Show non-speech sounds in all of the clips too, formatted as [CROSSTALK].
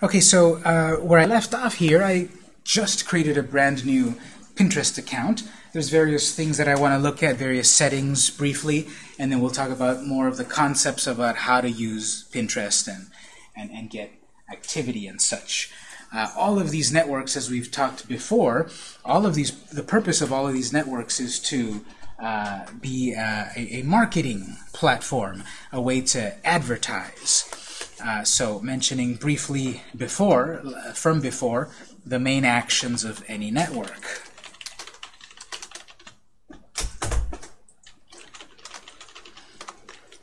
Okay, so uh, where I left off here, I just created a brand new Pinterest account. There's various things that I want to look at, various settings briefly, and then we'll talk about more of the concepts about how to use Pinterest and, and, and get activity and such. Uh, all of these networks, as we've talked before, all of these, the purpose of all of these networks is to uh, be uh, a, a marketing platform, a way to advertise. Uh, so mentioning briefly before, from before, the main actions of any network.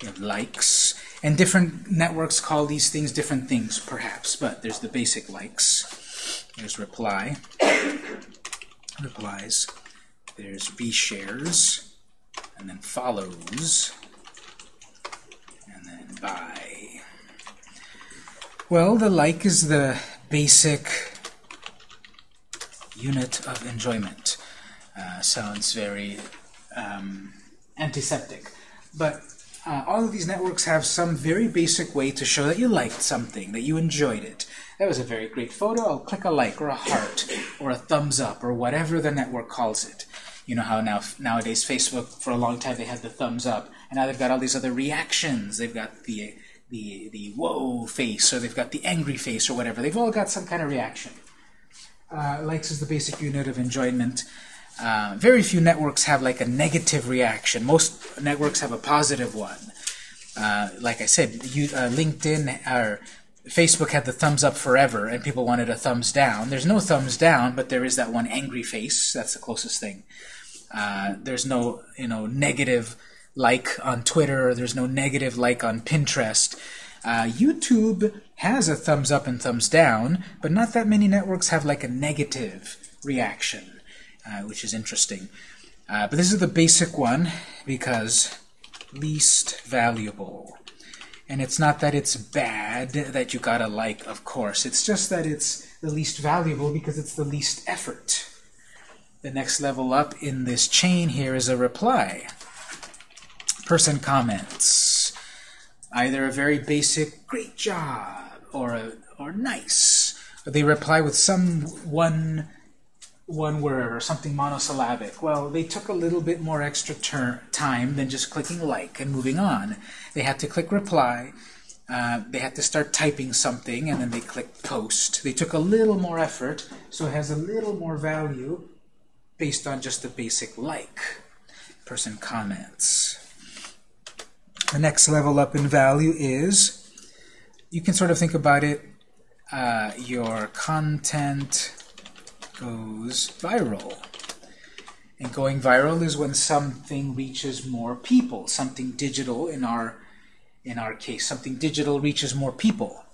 Have likes, and different networks call these things different things, perhaps, but there's the basic likes. There's reply, replies. There's reshares, and then follows, and then buy. Well, the like is the basic unit of enjoyment. Uh, sounds very um, antiseptic. But uh, all of these networks have some very basic way to show that you liked something, that you enjoyed it. That was a very great photo. I'll click a like or a heart or a thumbs up or whatever the network calls it. You know how now nowadays Facebook, for a long time, they had the thumbs up. And now they've got all these other reactions. They've got the the, the whoa face, or they've got the angry face, or whatever. They've all got some kind of reaction. Uh, likes is the basic unit of enjoyment. Uh, very few networks have like a negative reaction. Most networks have a positive one. Uh, like I said, you, uh, LinkedIn or Facebook had the thumbs up forever, and people wanted a thumbs down. There's no thumbs down, but there is that one angry face. That's the closest thing. Uh, there's no, you know, negative like on Twitter. There's no negative like on Pinterest. Uh, YouTube has a thumbs up and thumbs down, but not that many networks have like a negative reaction, uh, which is interesting. Uh, but this is the basic one because least valuable. And it's not that it's bad that you got a like, of course. It's just that it's the least valuable because it's the least effort. The next level up in this chain here is a reply person comments. Either a very basic, great job, or a, or nice. They reply with some one one word or something monosyllabic. Well, they took a little bit more extra time than just clicking like and moving on. They had to click reply. Uh, they had to start typing something, and then they click post. They took a little more effort, so it has a little more value based on just the basic like. Person comments. The next level up in value is, you can sort of think about it, uh, your content goes viral. And going viral is when something reaches more people, something digital in our in our case, something digital reaches more people.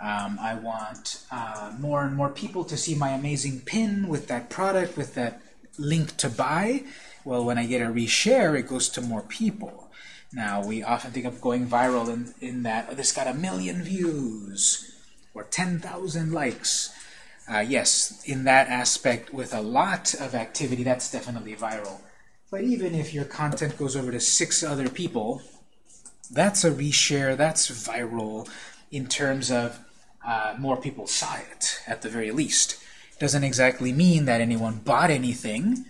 Um, I want uh, more and more people to see my amazing pin with that product, with that link to buy. Well, when I get a reshare, it goes to more people. Now, we often think of going viral in, in that, oh, this got a million views or 10,000 likes. Uh, yes, in that aspect, with a lot of activity, that's definitely viral. But even if your content goes over to six other people, that's a reshare, that's viral in terms of uh, more people saw it, at the very least. Doesn't exactly mean that anyone bought anything,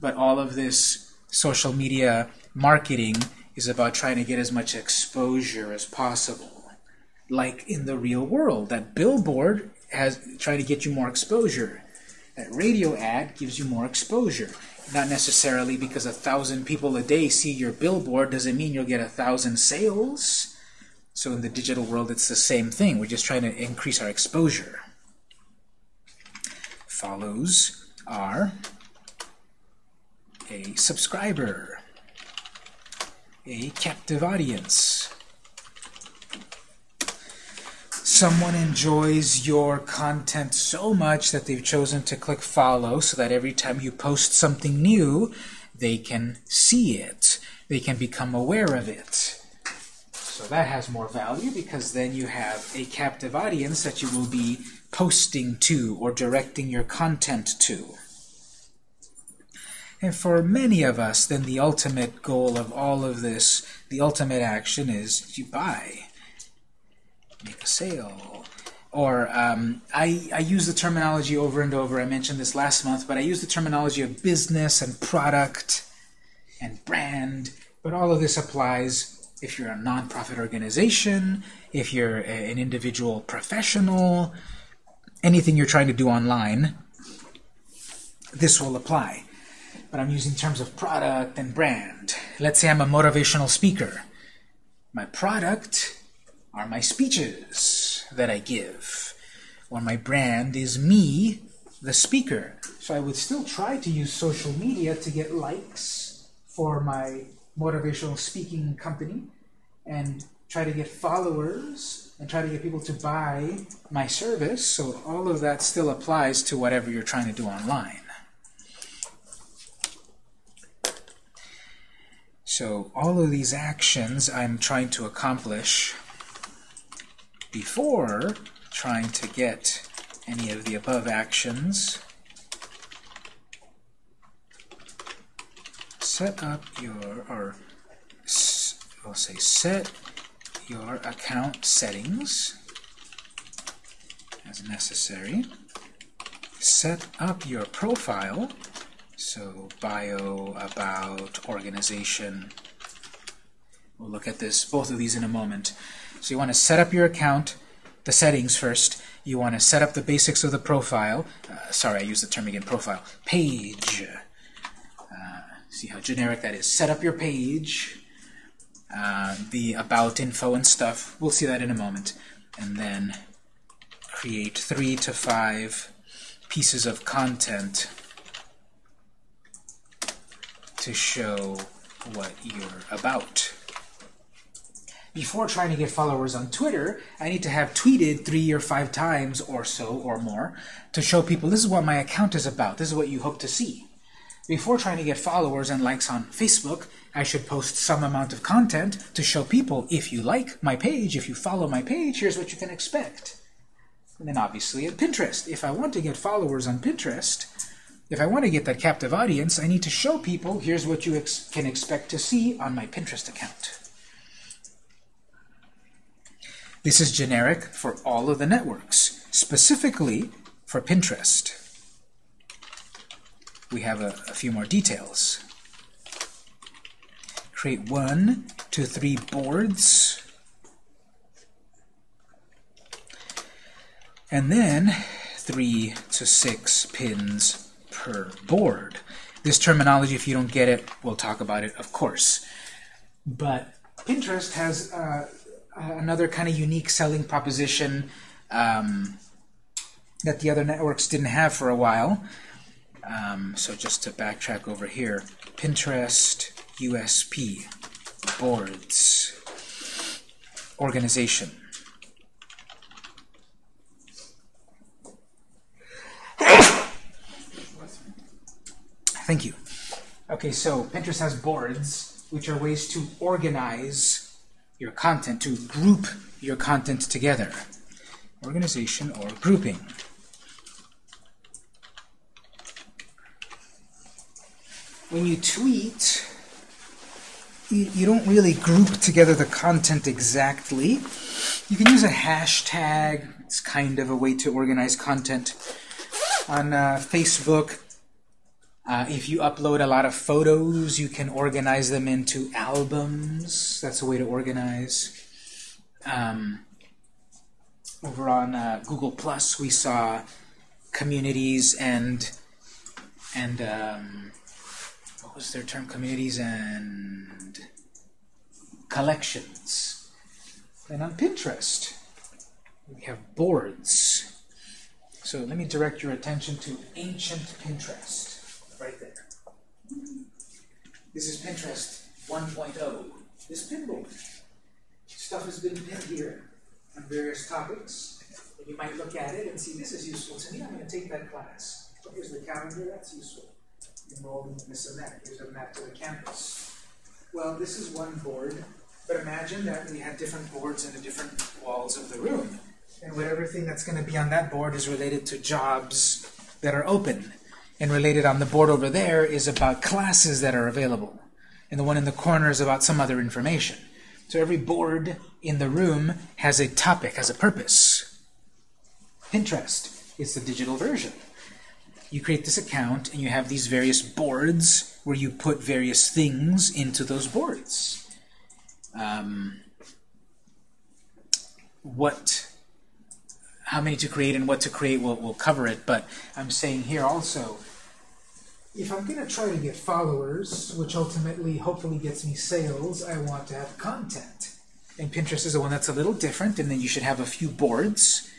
but all of this social media marketing is about trying to get as much exposure as possible. Like in the real world, that billboard has trying to get you more exposure. That radio ad gives you more exposure. Not necessarily because a thousand people a day see your billboard doesn't mean you'll get a thousand sales. So in the digital world, it's the same thing. We're just trying to increase our exposure. Follows are a subscriber a captive audience. Someone enjoys your content so much that they've chosen to click follow so that every time you post something new, they can see it. They can become aware of it. So that has more value because then you have a captive audience that you will be posting to or directing your content to. And for many of us, then the ultimate goal of all of this, the ultimate action is you buy, make a sale, or um, I, I use the terminology over and over. I mentioned this last month, but I use the terminology of business and product and brand. But all of this applies if you're a nonprofit organization, if you're a, an individual professional, anything you're trying to do online, this will apply. But I'm using terms of product and brand. Let's say I'm a motivational speaker. My product are my speeches that I give. Or my brand is me, the speaker. So I would still try to use social media to get likes for my motivational speaking company and try to get followers and try to get people to buy my service. So all of that still applies to whatever you're trying to do online. So all of these actions I'm trying to accomplish before trying to get any of the above actions. Set up your, or I'll say set your account settings as necessary. Set up your profile, so bio, about, organization. We'll look at this, both of these in a moment. So you want to set up your account, the settings first. You want to set up the basics of the profile. Uh, sorry, I used the term again, profile. Page. Uh, see how generic that is. Set up your page uh, the about info and stuff. We'll see that in a moment. And then create three to five pieces of content to show what you're about. Before trying to get followers on Twitter, I need to have tweeted three or five times or so or more to show people this is what my account is about. This is what you hope to see. Before trying to get followers and likes on Facebook, I should post some amount of content to show people, if you like my page, if you follow my page, here's what you can expect. And then obviously at Pinterest. If I want to get followers on Pinterest, if I want to get that captive audience, I need to show people, here's what you ex can expect to see on my Pinterest account. This is generic for all of the networks, specifically for Pinterest. We have a, a few more details create one to three boards. And then three to six pins per board. This terminology, if you don't get it, we'll talk about it, of course. But Pinterest has uh, another kind of unique selling proposition um, that the other networks didn't have for a while. Um, so just to backtrack over here, Pinterest USP, boards, organization. Thank you. Okay, so Pinterest has boards, which are ways to organize your content, to group your content together. Organization or grouping. When you tweet, you, you don't really group together the content exactly. You can use a hashtag. It's kind of a way to organize content. On uh, Facebook, uh, if you upload a lot of photos, you can organize them into albums. That's a way to organize. Um, over on uh, Google Plus, we saw communities and and um, what was their term? Communities and collections. And on Pinterest, we have boards. So let me direct your attention to ancient Pinterest, right there. This is Pinterest 1.0. This pinboard. Stuff has been pinned here on various topics. And you might look at it and see this is useful to me. I'm going to take that class. Oh, here's the calendar. That's useful enrolled in this and that. Here's a map to the campus. Well, this is one board, but imagine that we had different boards in the different walls of the room. And what everything that's going to be on that board is related to jobs that are open. And related on the board over there is about classes that are available. And the one in the corner is about some other information. So every board in the room has a topic, has a purpose. Pinterest. It's the digital version. You create this account, and you have these various boards where you put various things into those boards. Um, what, how many to create and what to create, we'll, we'll cover it, but I'm saying here also, if I'm going to try to get followers, which ultimately, hopefully gets me sales, I want to have content. And Pinterest is the one that's a little different, and then you should have a few boards.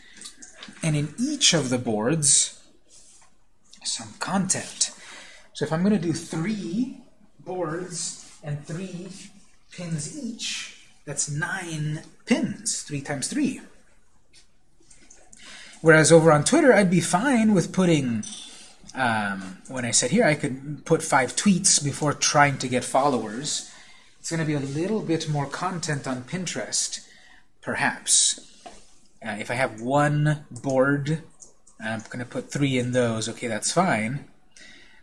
And in each of the boards, some content. So if I'm going to do three boards and three pins each, that's nine pins, three times three. Whereas over on Twitter, I'd be fine with putting um, when I said here, I could put five tweets before trying to get followers. It's going to be a little bit more content on Pinterest, perhaps. Uh, if I have one board, I'm going to put three in those. Okay, that's fine.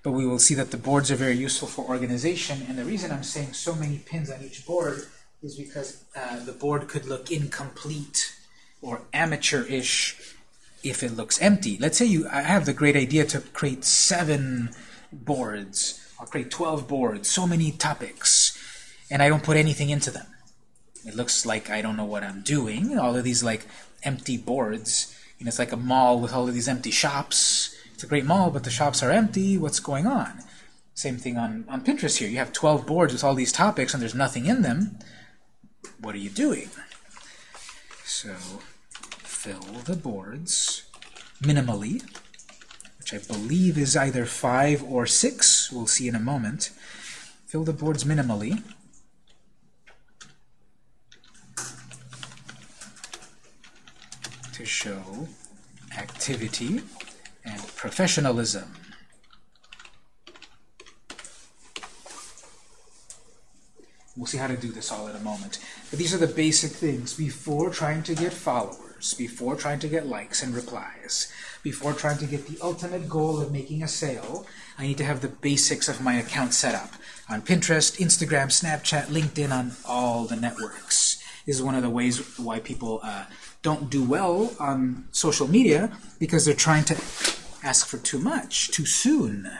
But we will see that the boards are very useful for organization. And the reason I'm saying so many pins on each board is because uh, the board could look incomplete or amateur-ish if it looks empty. Let's say you I have the great idea to create seven boards. I'll create 12 boards, so many topics, and I don't put anything into them. It looks like I don't know what I'm doing. All of these like empty boards. You know, it's like a mall with all of these empty shops. It's a great mall, but the shops are empty. What's going on? Same thing on, on Pinterest here. You have 12 boards with all these topics and there's nothing in them. What are you doing? So fill the boards minimally, which I believe is either 5 or 6. We'll see in a moment. Fill the boards minimally. to show activity and professionalism. We'll see how to do this all in a moment. But these are the basic things before trying to get followers, before trying to get likes and replies, before trying to get the ultimate goal of making a sale, I need to have the basics of my account set up on Pinterest, Instagram, Snapchat, LinkedIn, on all the networks. This is one of the ways why people uh, don't do well on social media because they're trying to ask for too much, too soon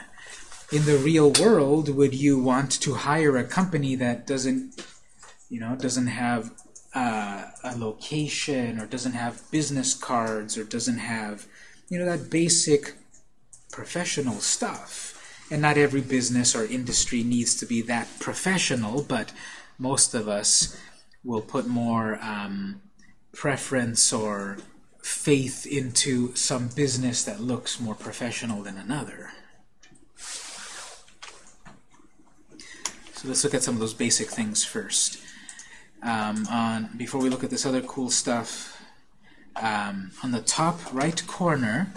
in the real world, would you want to hire a company that doesn't, you know, doesn't have uh, a location or doesn't have business cards or doesn't have, you know, that basic professional stuff? And not every business or industry needs to be that professional, but most of us will put more um, preference or faith into some business that looks more professional than another. So let's look at some of those basic things first. Um, on Before we look at this other cool stuff, um, on the top right corner,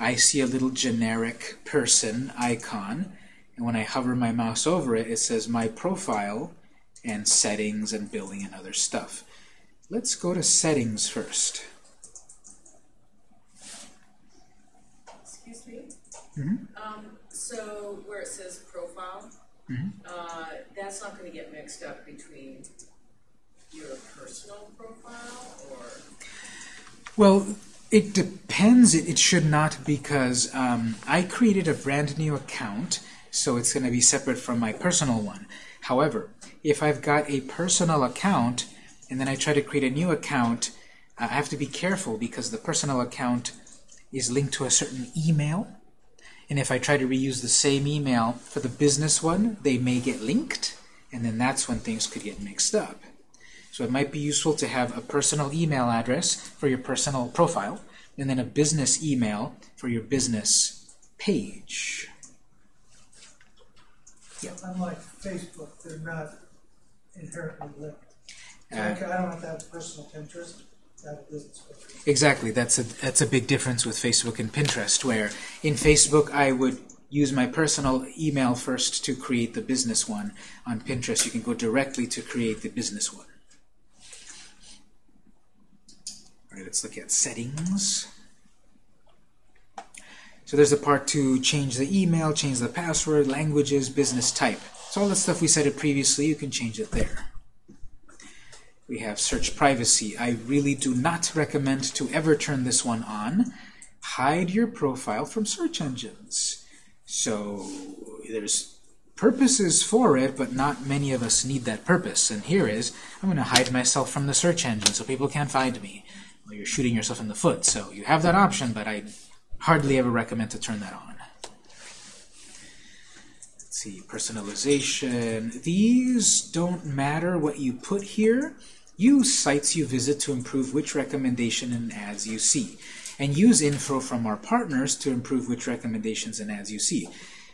I see a little generic person icon. And when I hover my mouse over it, it says My Profile and Settings and Billing and other stuff. Let's go to Settings first. Excuse me? Mm -hmm. um, so where it says Profile, Mm -hmm. uh, that's not going to get mixed up between your personal profile or... Well, it depends. It, it should not because um, I created a brand new account, so it's going to be separate from my personal one. However, if I've got a personal account and then I try to create a new account, I have to be careful because the personal account is linked to a certain email and if I try to reuse the same email for the business one, they may get linked, and then that's when things could get mixed up. So it might be useful to have a personal email address for your personal profile, and then a business email for your business page. Yeah. Unlike Facebook, they're not inherently linked. So uh, I don't have to have personal Pinterest. Exactly. That's a that's a big difference with Facebook and Pinterest, where in Facebook I would use my personal email first to create the business one. On Pinterest, you can go directly to create the business one. Let's look at settings. So there's a part to change the email, change the password, languages, business type. So all the stuff we said it previously, you can change it there. We have search privacy. I really do not recommend to ever turn this one on. Hide your profile from search engines. So there's purposes for it, but not many of us need that purpose. And here is, I'm going to hide myself from the search engine so people can't find me. Well, you're shooting yourself in the foot, so you have that option, but I hardly ever recommend to turn that on. Let's see, personalization. These don't matter what you put here. Use sites you visit to improve which recommendation and ads you see. And use info from our partners to improve which recommendations and ads you see.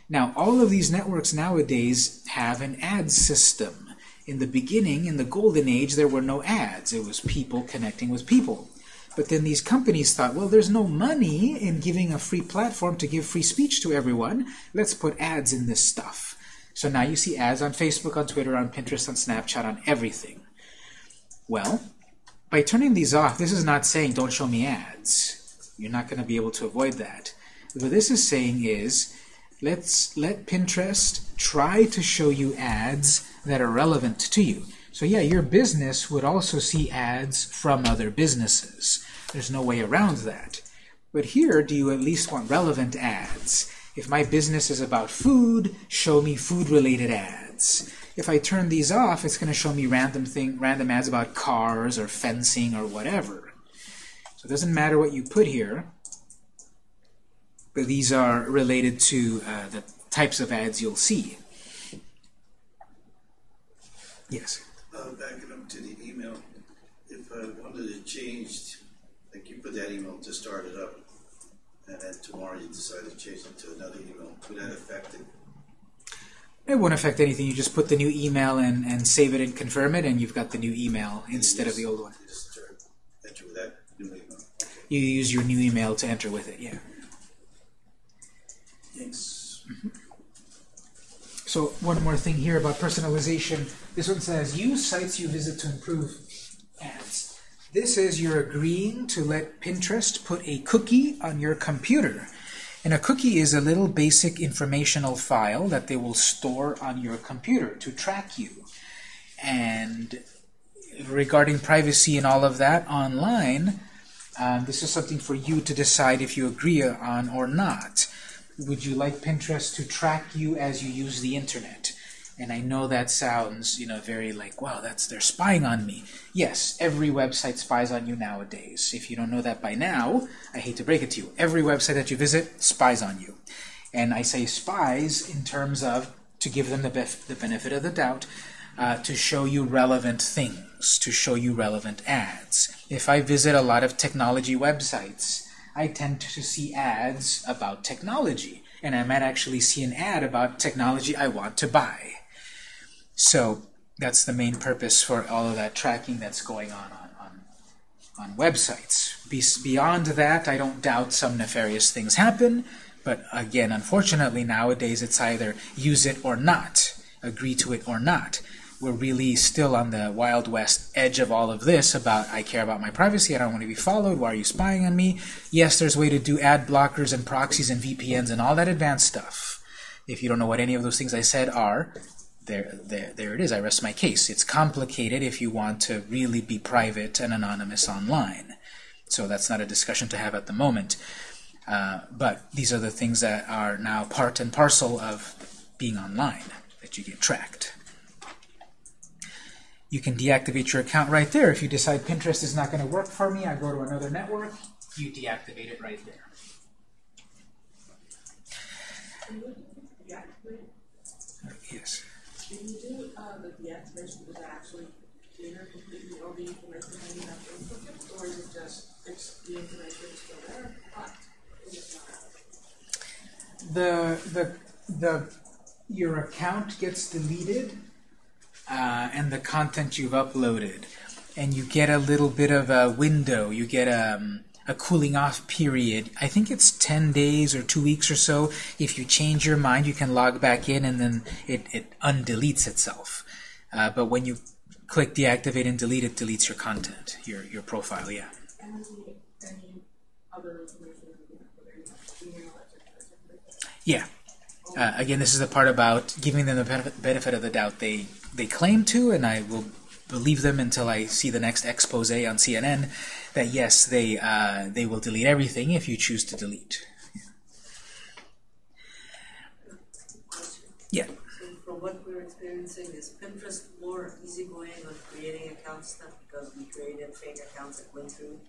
Now, all of these networks nowadays have an ad system. In the beginning, in the golden age, there were no ads. It was people connecting with people. But then these companies thought, well, there's no money in giving a free platform to give free speech to everyone. Let's put ads in this stuff. So now you see ads on Facebook, on Twitter, on Pinterest, on Snapchat, on everything. Well, by turning these off, this is not saying don't show me ads. You're not going to be able to avoid that. What this is saying is let's let Pinterest try to show you ads that are relevant to you. So yeah, your business would also see ads from other businesses. There's no way around that. But here, do you at least want relevant ads? If my business is about food, show me food-related ads. If I turn these off, it's going to show me random thing, random ads about cars or fencing or whatever. So it doesn't matter what you put here, but these are related to uh, the types of ads you'll see. Yes? Uh, backing up to the email, if I wanted to change, like you put that email to start it up, and then tomorrow you decide to change it to another email, would that affect it? It won't affect anything. You just put the new email in and save it and confirm it, and you've got the new email instead of the old one. You Just enter with that new email. Okay. You use your new email to enter with it, yeah. Thanks. So one more thing here about personalization. This one says, use sites you visit to improve ads. This is you're agreeing to let Pinterest put a cookie on your computer. And a cookie is a little basic informational file that they will store on your computer to track you. And regarding privacy and all of that online, um, this is something for you to decide if you agree on or not. Would you like Pinterest to track you as you use the internet? And I know that sounds, you know, very like, wow, that's they're spying on me. Yes, every website spies on you nowadays. If you don't know that by now, I hate to break it to you. Every website that you visit spies on you. And I say spies in terms of to give them the, bef the benefit of the doubt, uh, to show you relevant things, to show you relevant ads. If I visit a lot of technology websites, I tend to see ads about technology. And I might actually see an ad about technology I want to buy. So that's the main purpose for all of that tracking that's going on on, on, on websites. Be beyond that, I don't doubt some nefarious things happen, but again, unfortunately, nowadays it's either use it or not, agree to it or not. We're really still on the Wild West edge of all of this about I care about my privacy, I don't want to be followed, why are you spying on me? Yes, there's a way to do ad blockers and proxies and VPNs and all that advanced stuff. If you don't know what any of those things I said are, there, there, there it is. I rest my case. It's complicated if you want to really be private and anonymous online. So that's not a discussion to have at the moment. Uh, but these are the things that are now part and parcel of being online, that you get tracked. You can deactivate your account right there. If you decide Pinterest is not going to work for me, I go to another network, you deactivate it right there. Yes. Can you do uh, the deactivation with actually clear completely all the information that you have to input or is it just it's the information is still there, but it's not? the the the your account gets deleted uh, and the content you've uploaded and you get a little bit of a window you get um, a cooling off period I think it's 10 days or two weeks or so if you change your mind you can log back in and then it, it undeletes itself uh, but when you click deactivate and delete it deletes your content your your profile yeah. Yeah. Uh, again, this is the part about giving them the benefit, benefit of the doubt they they claim to, and I will believe them until I see the next expose on CNN that yes, they uh, they will delete everything if you choose to delete. Yeah. So from what we're experiencing, is Pinterest more easygoing on creating accounts now because we created fake accounts that went through?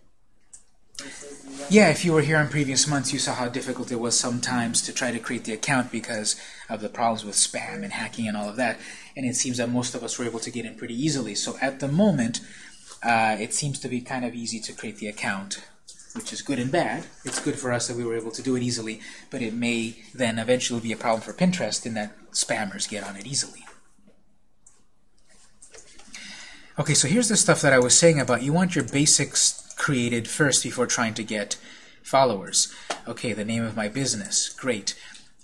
Yeah, if you were here in previous months, you saw how difficult it was sometimes to try to create the account because of the problems with spam and hacking and all of that. And it seems that most of us were able to get in pretty easily. So at the moment, uh, it seems to be kind of easy to create the account, which is good and bad. It's good for us that we were able to do it easily, but it may then eventually be a problem for Pinterest in that spammers get on it easily. Okay, so here's the stuff that I was saying about you want your basics created first before trying to get followers. Okay, the name of my business, great.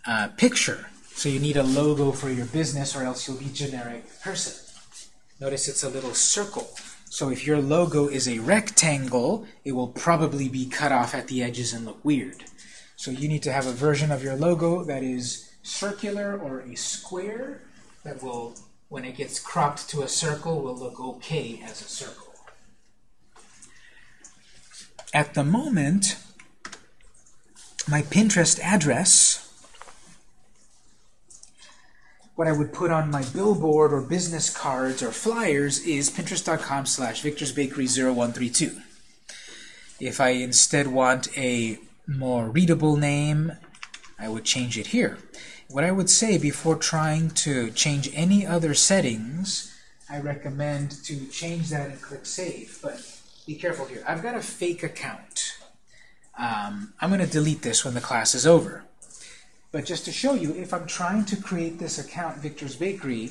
Uh, picture, so you need a logo for your business or else you'll be generic person. Notice it's a little circle. So if your logo is a rectangle, it will probably be cut off at the edges and look weird. So you need to have a version of your logo that is circular or a square that will, when it gets cropped to a circle, will look okay as a circle. At the moment, my Pinterest address, what I would put on my billboard or business cards or flyers is pinterest.com slash victorsbakery0132. If I instead want a more readable name, I would change it here. What I would say before trying to change any other settings, I recommend to change that and click Save. But be careful here. I've got a fake account. Um, I'm going to delete this when the class is over. But just to show you, if I'm trying to create this account, Victor's Bakery,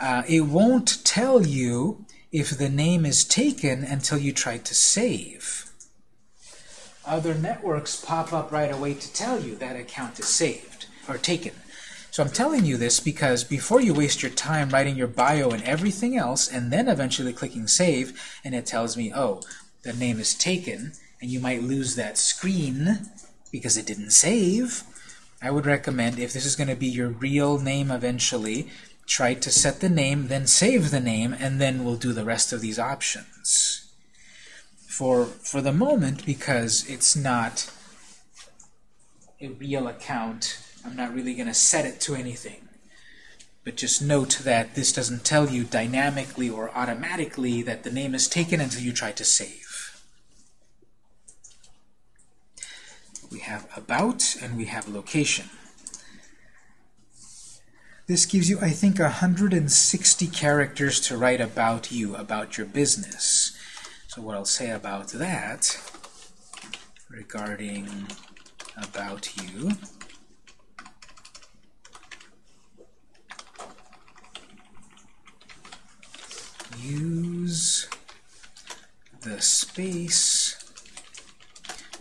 uh, it won't tell you if the name is taken until you try to save. Other networks pop up right away to tell you that account is saved or taken. So I'm telling you this because before you waste your time writing your bio and everything else and then eventually clicking save and it tells me, oh, the name is taken and you might lose that screen because it didn't save, I would recommend if this is going to be your real name eventually, try to set the name, then save the name, and then we'll do the rest of these options. For, for the moment, because it's not a real account, I'm not really going to set it to anything. But just note that this doesn't tell you dynamically or automatically that the name is taken until you try to save. We have about and we have location. This gives you, I think, 160 characters to write about you, about your business. So what I'll say about that, regarding about you, use the space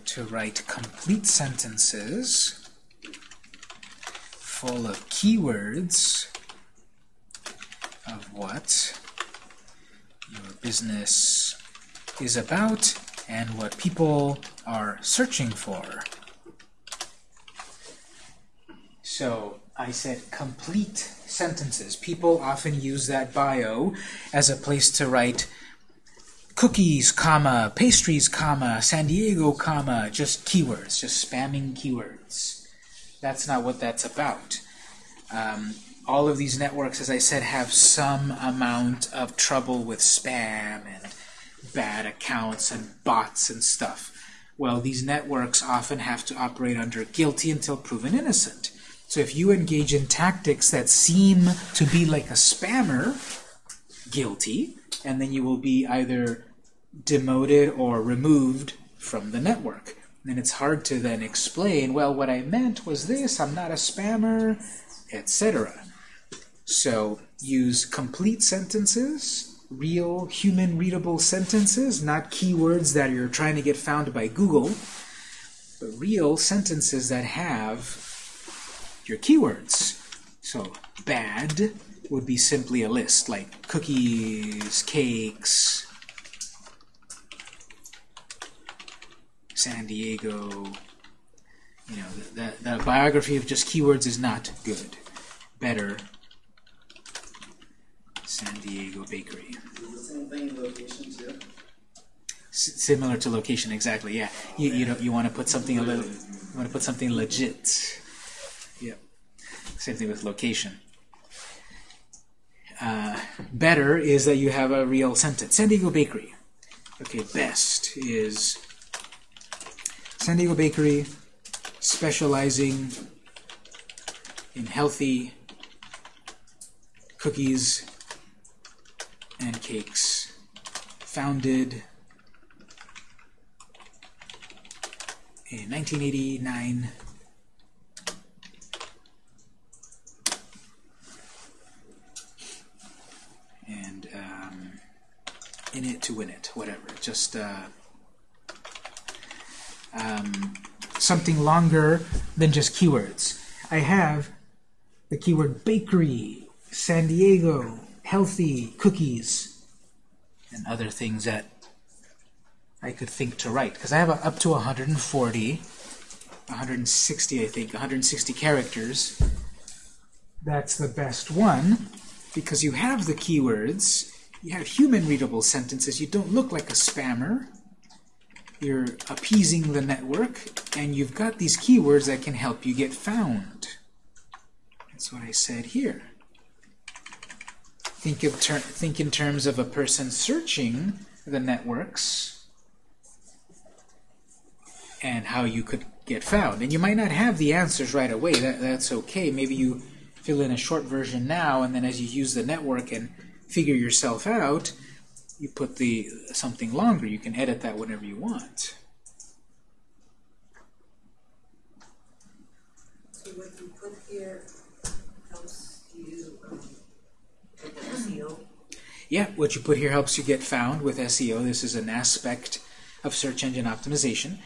to write complete sentences full of keywords of what your business is about and what people are searching for. So I said complete sentences. People often use that bio as a place to write cookies, comma, pastries, comma, San Diego, comma, just keywords, just spamming keywords. That's not what that's about. Um, all of these networks, as I said, have some amount of trouble with spam and bad accounts and bots and stuff. Well, these networks often have to operate under guilty until proven innocent. So if you engage in tactics that seem to be like a spammer, guilty, and then you will be either demoted or removed from the network. And it's hard to then explain, well, what I meant was this, I'm not a spammer, etc. So use complete sentences, real human readable sentences, not keywords that you're trying to get found by Google, but real sentences that have your keywords. So bad would be simply a list, like cookies, cakes, San Diego. You know, the, the, the biography of just keywords is not good. Better San Diego Bakery. Same thing in location too? S- similar to location, exactly. Yeah, you you you want to put something a little you want to put something legit. Same thing with location. Uh, better is that you have a real sentence. San Diego Bakery. Okay, best is San Diego Bakery specializing in healthy cookies and cakes. Founded in 1989. In it to win it, whatever. Just uh, um, something longer than just keywords. I have the keyword bakery, San Diego, healthy, cookies, and other things that I could think to write. Because I have up to 140, 160, I think, 160 characters. That's the best one because you have the keywords, you have human readable sentences, you don't look like a spammer. You're appeasing the network, and you've got these keywords that can help you get found. That's what I said here. Think, of think in terms of a person searching the networks and how you could get found. And you might not have the answers right away. That, that's okay. Maybe you fill in a short version now, and then as you use the network and figure yourself out, you put the something longer. You can edit that whenever you want. So what you put here helps you, um, SEO. Yeah, what you put here helps you get found with SEO. This is an aspect of search engine optimization,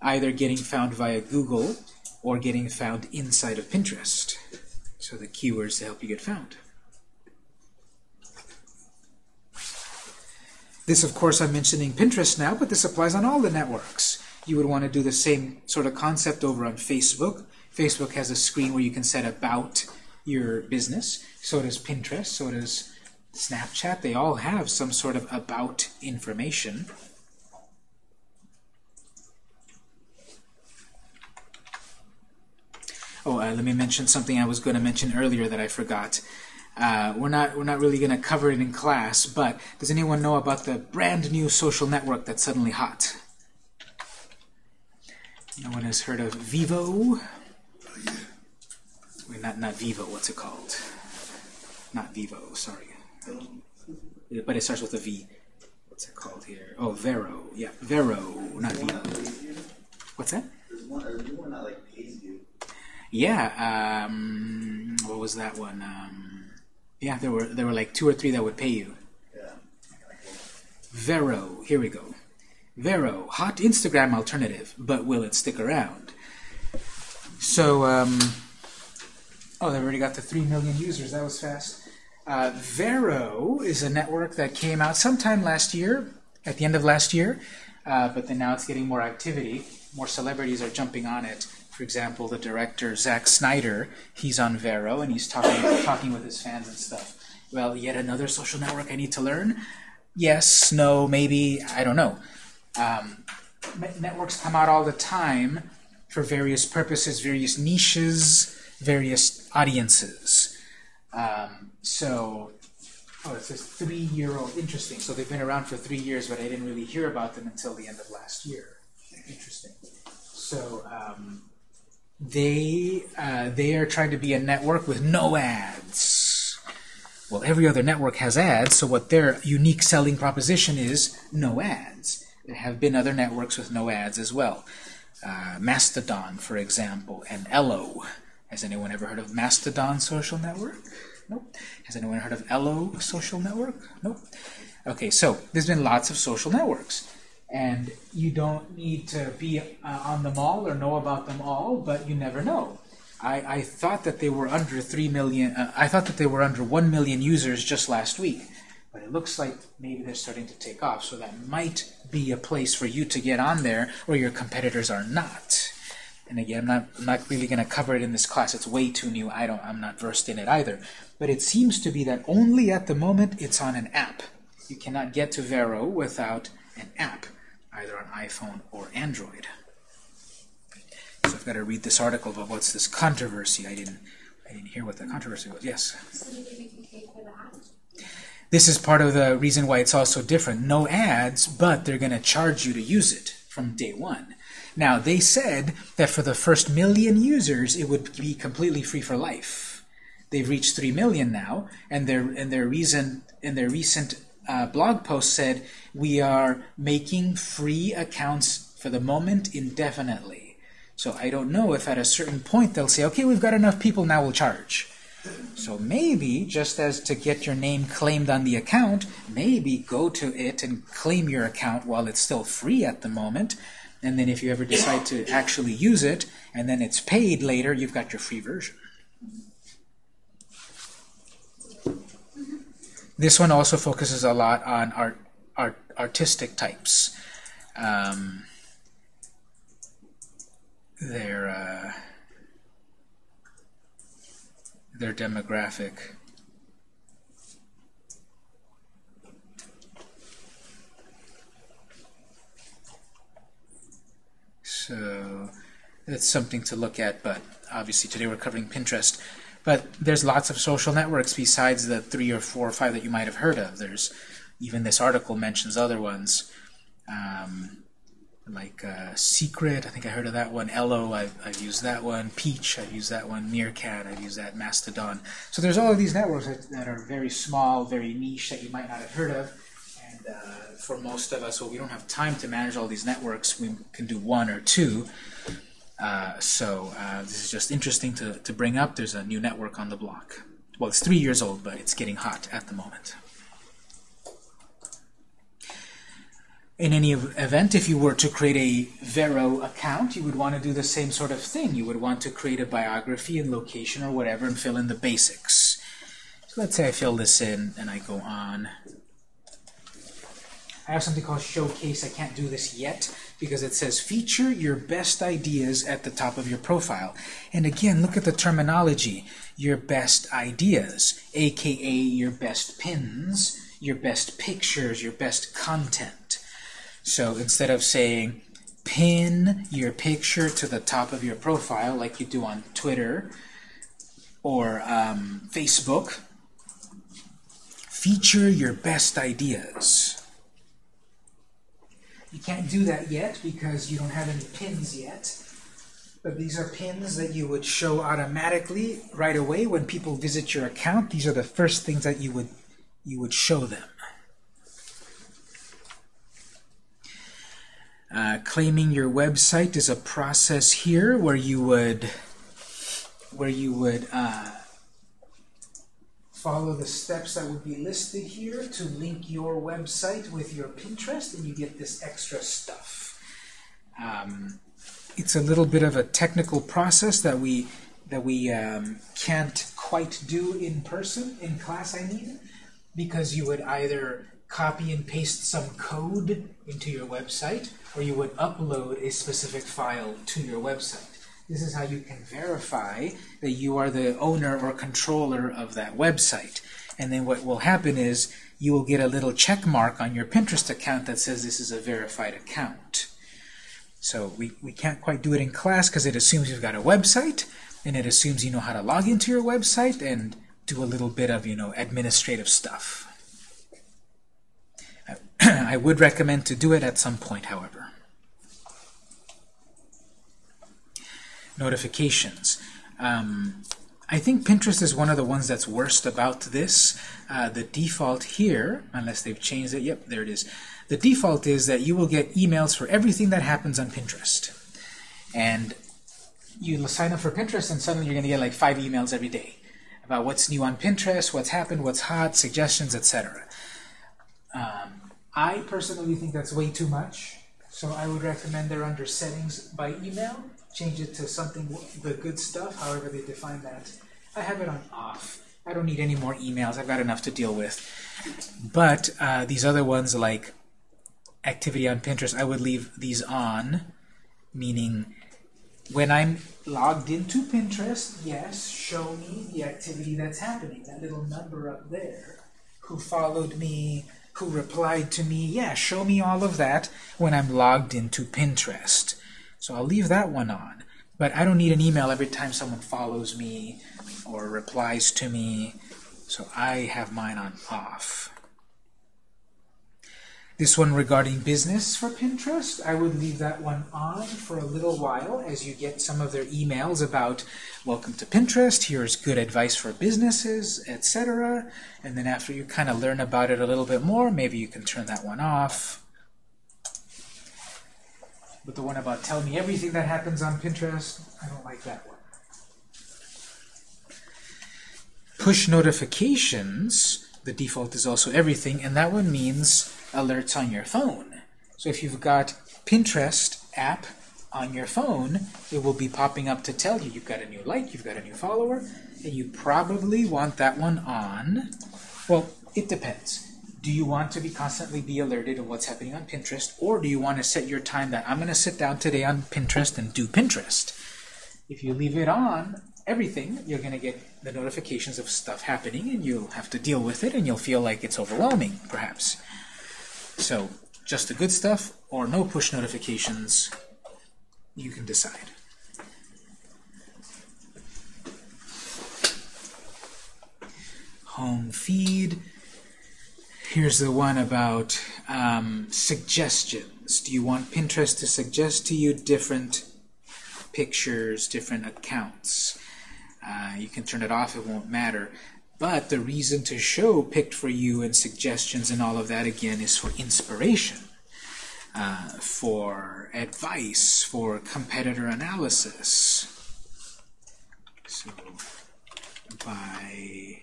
either getting found via Google or getting found inside of Pinterest. So the keywords to help you get found. This, of course, I'm mentioning Pinterest now, but this applies on all the networks. You would want to do the same sort of concept over on Facebook. Facebook has a screen where you can set about your business. So does Pinterest. So does Snapchat. They all have some sort of about information. Oh, uh, let me mention something I was going to mention earlier that I forgot. Uh, we're not we're not really going to cover it in class, but does anyone know about the brand new social network that's suddenly hot? No one has heard of Vivo. Wait, not not Vivo. What's it called? Not Vivo. Sorry, but it starts with a V. What's it called here? Oh, Vero. Yeah, Vero, not Vivo. What's that? Yeah. Um, what was that one? Um, yeah, there were there were like two or three that would pay you. Yeah. Vero. Here we go. Vero, hot Instagram alternative, but will it stick around? So, um, oh, they've already got to 3 million users. That was fast. Uh, Vero is a network that came out sometime last year, at the end of last year, uh, but then now it's getting more activity. More celebrities are jumping on it. For example, the director Zack Snyder, he's on Vero and he's talking talking with his fans and stuff. Well, yet another social network I need to learn. Yes, no, maybe, I don't know. Um, networks come out all the time for various purposes, various niches, various audiences. Um, so, oh, it says three-year-old. Interesting. So they've been around for three years, but I didn't really hear about them until the end of last year. Interesting. So um, they uh, they are trying to be a network with no ads. Well, every other network has ads, so what their unique selling proposition is no ads. There have been other networks with no ads as well. Uh, Mastodon, for example, and Ello. Has anyone ever heard of Mastodon social network? Nope. Has anyone heard of Ello social network? Nope. Okay, so there's been lots of social networks. And you don't need to be uh, on them all or know about them all, but you never know. I, I thought that they were under 3 million, uh, I thought that they were under 1 million users just last week. But it looks like maybe they're starting to take off, so that might be a place for you to get on there where your competitors are not. And again, I'm not, I'm not really going to cover it in this class. It's way too new. I don't, I'm not versed in it either. But it seems to be that only at the moment it's on an app. You cannot get to Vero without an app. iPhone or Android. So I've got to read this article about what's this controversy. I didn't, I didn't hear what the controversy was. Yes. This is part of the reason why it's also different. No ads, but they're going to charge you to use it from day one. Now, they said that for the first million users, it would be completely free for life. They've reached 3 million now, and their, and their, reason, in their recent uh, blog post said, we are making free accounts for the moment indefinitely. So I don't know if at a certain point they'll say, okay, we've got enough people, now we'll charge. So maybe, just as to get your name claimed on the account, maybe go to it and claim your account while it's still free at the moment. And then if you ever decide to actually use it, and then it's paid later, you've got your free version. This one also focuses a lot on art, art artistic types. Um, their uh, their demographic. So that's something to look at, but obviously today we're covering Pinterest. But there's lots of social networks besides the three or four or five that you might have heard of. There's even this article mentions other ones. Um, like uh, Secret, I think I heard of that one. Ello, I've, I've used that one. Peach, I've used that one. Meerkat, I've used that. Mastodon. So there's all of these networks that, that are very small, very niche that you might not have heard of. And uh, for most of us, well, we don't have time to manage all these networks. We can do one or two. Uh, so uh, this is just interesting to, to bring up. There's a new network on the block. Well, it's three years old, but it's getting hot at the moment. In any event, if you were to create a Vero account, you would want to do the same sort of thing. You would want to create a biography and location or whatever and fill in the basics. So let's say I fill this in and I go on. I have something called Showcase. I can't do this yet because it says feature your best ideas at the top of your profile. And again, look at the terminology. Your best ideas, aka your best pins, your best pictures, your best content. So instead of saying pin your picture to the top of your profile like you do on Twitter or um, Facebook, feature your best ideas. You can't do that yet because you don't have any pins yet. But these are pins that you would show automatically right away when people visit your account. These are the first things that you would you would show them. Uh, claiming your website is a process here where you would where you would uh, follow the steps that would be listed here to link your website with your Pinterest, and you get this extra stuff. Um, it's a little bit of a technical process that we that we um, can't quite do in person in class. I mean, because you would either copy and paste some code into your website, or you would upload a specific file to your website. This is how you can verify that you are the owner or controller of that website. And then what will happen is you will get a little check mark on your Pinterest account that says this is a verified account. So we, we can't quite do it in class because it assumes you've got a website, and it assumes you know how to log into your website and do a little bit of you know administrative stuff. [CLEARS THROAT] I would recommend to do it at some point, however. Notifications. Um, I think Pinterest is one of the ones that's worst about this. Uh, the default here, unless they've changed it, yep, there it is. The default is that you will get emails for everything that happens on Pinterest. And you sign up for Pinterest and suddenly you're going to get like five emails every day about what's new on Pinterest, what's happened, what's hot, suggestions, etc. Um, I personally think that's way too much, so I would recommend they're under settings by email. Change it to something, the good stuff, however they define that. I have it on off. I don't need any more emails. I've got enough to deal with. But uh, these other ones like activity on Pinterest, I would leave these on, meaning when I'm logged into Pinterest, yes, show me the activity that's happening, that little number up there, who followed me, who replied to me, yeah, show me all of that when I'm logged into Pinterest. So I'll leave that one on. But I don't need an email every time someone follows me or replies to me. So I have mine on off. This one regarding business for Pinterest, I would leave that one on for a little while as you get some of their emails about welcome to Pinterest, here's good advice for businesses, etc. And then after you kind of learn about it a little bit more, maybe you can turn that one off. But the one about tell me everything that happens on Pinterest, I don't like that one. Push notifications, the default is also everything, and that one means alerts on your phone. So if you've got Pinterest app on your phone, it will be popping up to tell you you've got a new like, you've got a new follower, and you probably want that one on. Well, it depends. Do you want to be constantly be alerted of what's happening on Pinterest, or do you want to set your time that I'm going to sit down today on Pinterest and do Pinterest? If you leave it on, everything, you're going to get the notifications of stuff happening, and you'll have to deal with it, and you'll feel like it's overwhelming, perhaps. So just the good stuff or no push notifications, you can decide. Home feed. Here's the one about um, suggestions. Do you want Pinterest to suggest to you different pictures, different accounts? Uh, you can turn it off, it won't matter. But the reason to show picked for you and suggestions and all of that, again, is for inspiration, uh, for advice, for competitor analysis. So by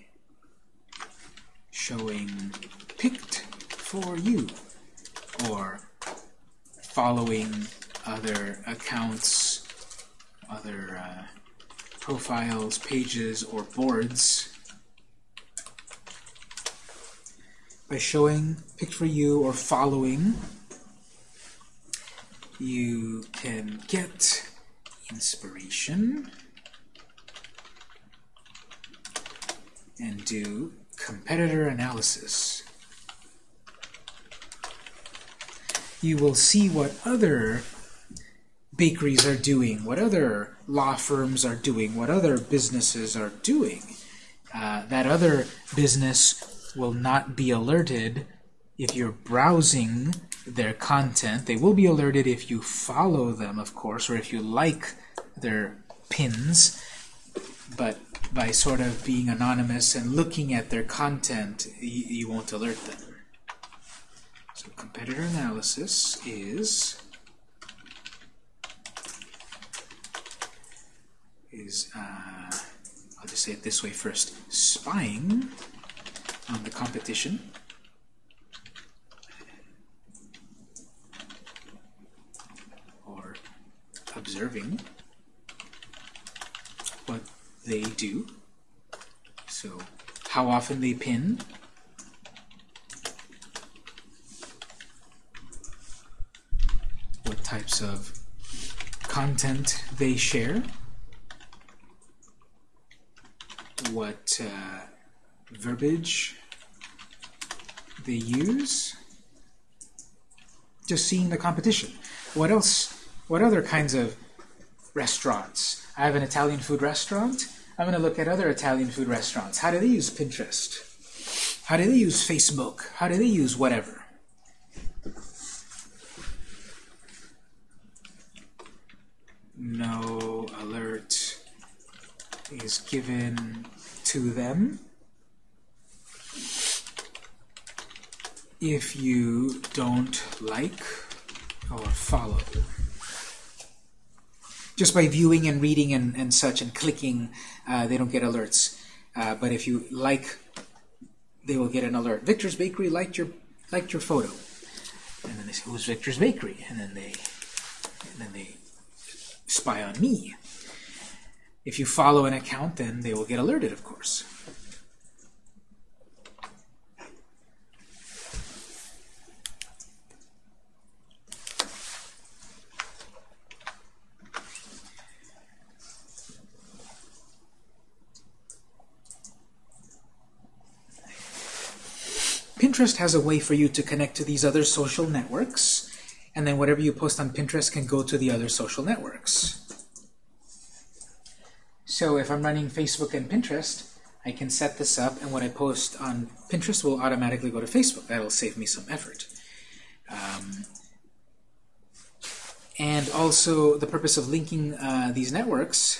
showing picked for you, or following other accounts, other uh, profiles, pages, or boards, by showing picked for you or following you can get inspiration and do competitor analysis. You will see what other bakeries are doing, what other law firms are doing, what other businesses are doing. Uh, that other business will not be alerted if you're browsing their content. They will be alerted if you follow them, of course, or if you like their pins. But by sort of being anonymous and looking at their content, you, you won't alert them. Competitor analysis is is uh, I'll just say it this way first: spying on the competition. Or observing what they do. So how often they pin. What types of content they share. What uh, verbiage they use. Just seeing the competition. What else? What other kinds of restaurants? I have an Italian food restaurant. I'm going to look at other Italian food restaurants. How do they use Pinterest? How do they use Facebook? How do they use whatever? No alert is given to them. if you don't like or follow. Just by viewing and reading and, and such and clicking, uh, they don't get alerts. Uh, but if you like, they will get an alert. Victor's Bakery liked your liked your photo, and then they say, "Who's Victor's Bakery?" And then they and then they spy on me. If you follow an account, then they will get alerted, of course. Pinterest has a way for you to connect to these other social networks, and then whatever you post on Pinterest can go to the other social networks. So if I'm running Facebook and Pinterest, I can set this up, and what I post on Pinterest will automatically go to Facebook. That'll save me some effort. Um, and also, the purpose of linking uh, these networks,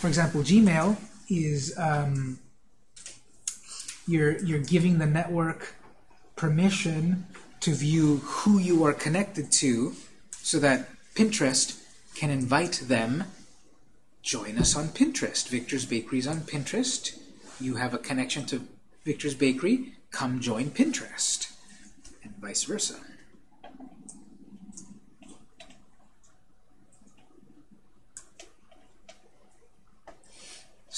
for example, Gmail is um, you're you're giving the network permission to view who you are connected to, so that Pinterest can invite them. Join us on Pinterest. Victor's Bakery is on Pinterest. You have a connection to Victor's Bakery. Come join Pinterest, and vice versa.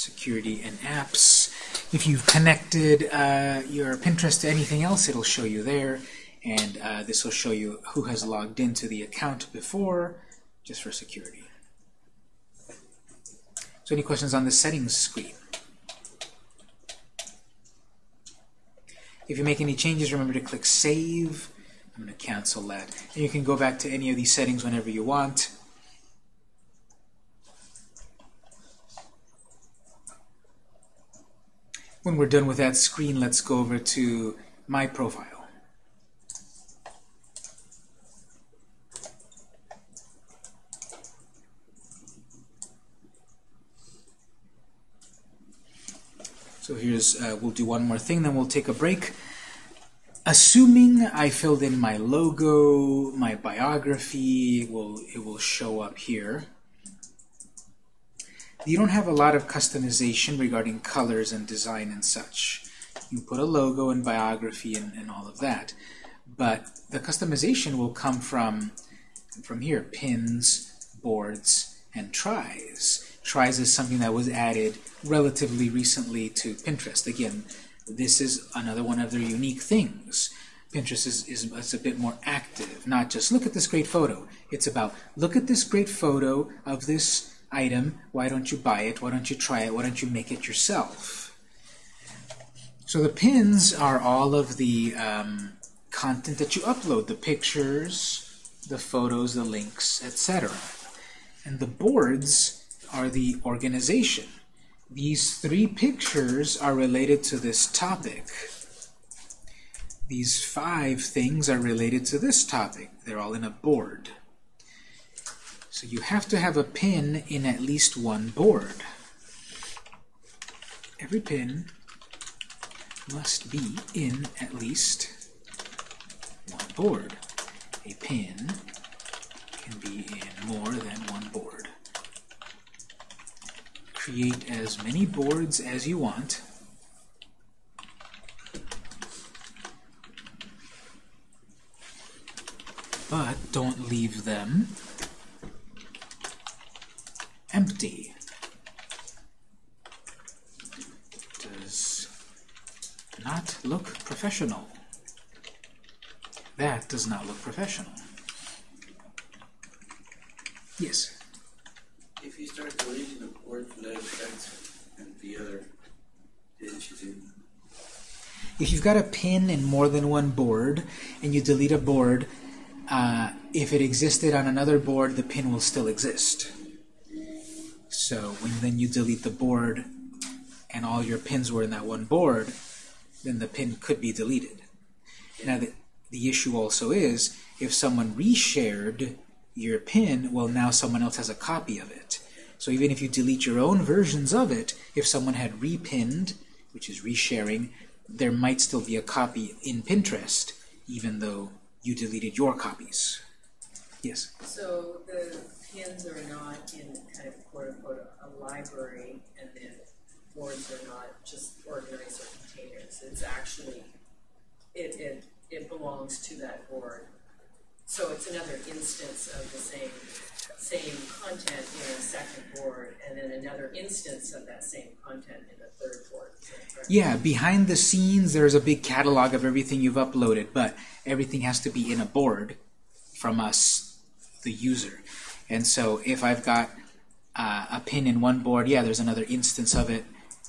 security and apps. If you've connected uh, your Pinterest to anything else, it'll show you there. And uh, this will show you who has logged into the account before, just for security. So any questions on the settings screen? If you make any changes, remember to click Save. I'm going to cancel that. And you can go back to any of these settings whenever you want. When we're done with that screen, let's go over to My Profile. So here's, uh, we'll do one more thing, then we'll take a break. Assuming I filled in my logo, my biography, it will, it will show up here. You don't have a lot of customization regarding colors and design and such. You put a logo and biography and, and all of that. But the customization will come from, from here, pins, boards, and tries. Tries is something that was added relatively recently to Pinterest. Again, this is another one of their unique things. Pinterest is, is, is, a bit more active, not just look at this great photo. It's about look at this great photo of this item, why don't you buy it, why don't you try it, why don't you make it yourself? So the pins are all of the um, content that you upload, the pictures, the photos, the links, etc. And the boards are the organization. These three pictures are related to this topic. These five things are related to this topic. They're all in a board. So you have to have a pin in at least one board. Every pin must be in at least one board. A pin can be in more than one board. Create as many boards as you want. But don't leave them empty. Does not look professional. That does not look professional. Yes? If you start deleting the board that and the other, do? If you've got a pin in more than one board and you delete a board, uh, if it existed on another board, the pin will still exist. So when then you delete the board and all your pins were in that one board, then the pin could be deleted. Now the, the issue also is if someone reshared your pin, well now someone else has a copy of it. So even if you delete your own versions of it, if someone had repinned, which is resharing, there might still be a copy in Pinterest, even though you deleted your copies. Yes? So the pins are not in kind of quote unquote a library and then boards are not just organizer containers. It's actually it, it it belongs to that board. So it's another instance of the same same content in a second board and then another instance of that same content in a third board. Yeah, behind the scenes there's a big catalog of everything you've uploaded, but everything has to be in a board from us, the user. And so if I've got uh, a pin in one board, yeah, there's another instance of it,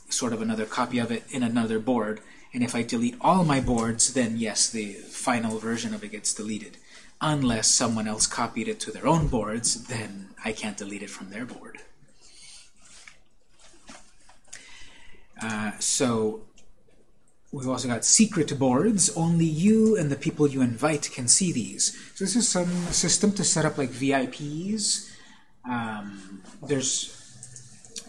sort of another copy of it in another board. And if I delete all my boards, then yes, the final version of it gets deleted. Unless someone else copied it to their own boards, then I can't delete it from their board. Uh, so we've also got secret boards. Only you and the people you invite can see these. So this is some system to set up like VIPs. Um, there's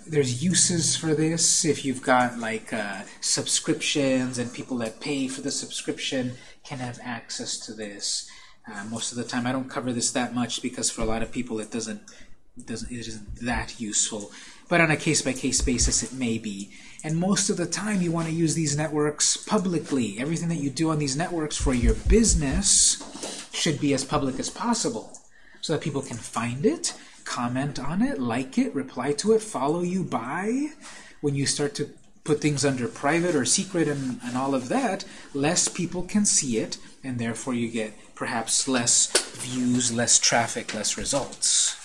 there's uses for this if you've got like uh, subscriptions and people that pay for the subscription can have access to this. Uh, most of the time I don't cover this that much because for a lot of people it doesn't, doesn't it isn't that useful. But on a case-buy-case -case basis it may be. And most of the time you want to use these networks publicly. Everything that you do on these networks for your business should be as public as possible so that people can find it comment on it, like it, reply to it, follow you, by. When you start to put things under private or secret and, and all of that, less people can see it, and therefore you get perhaps less views, less traffic, less results.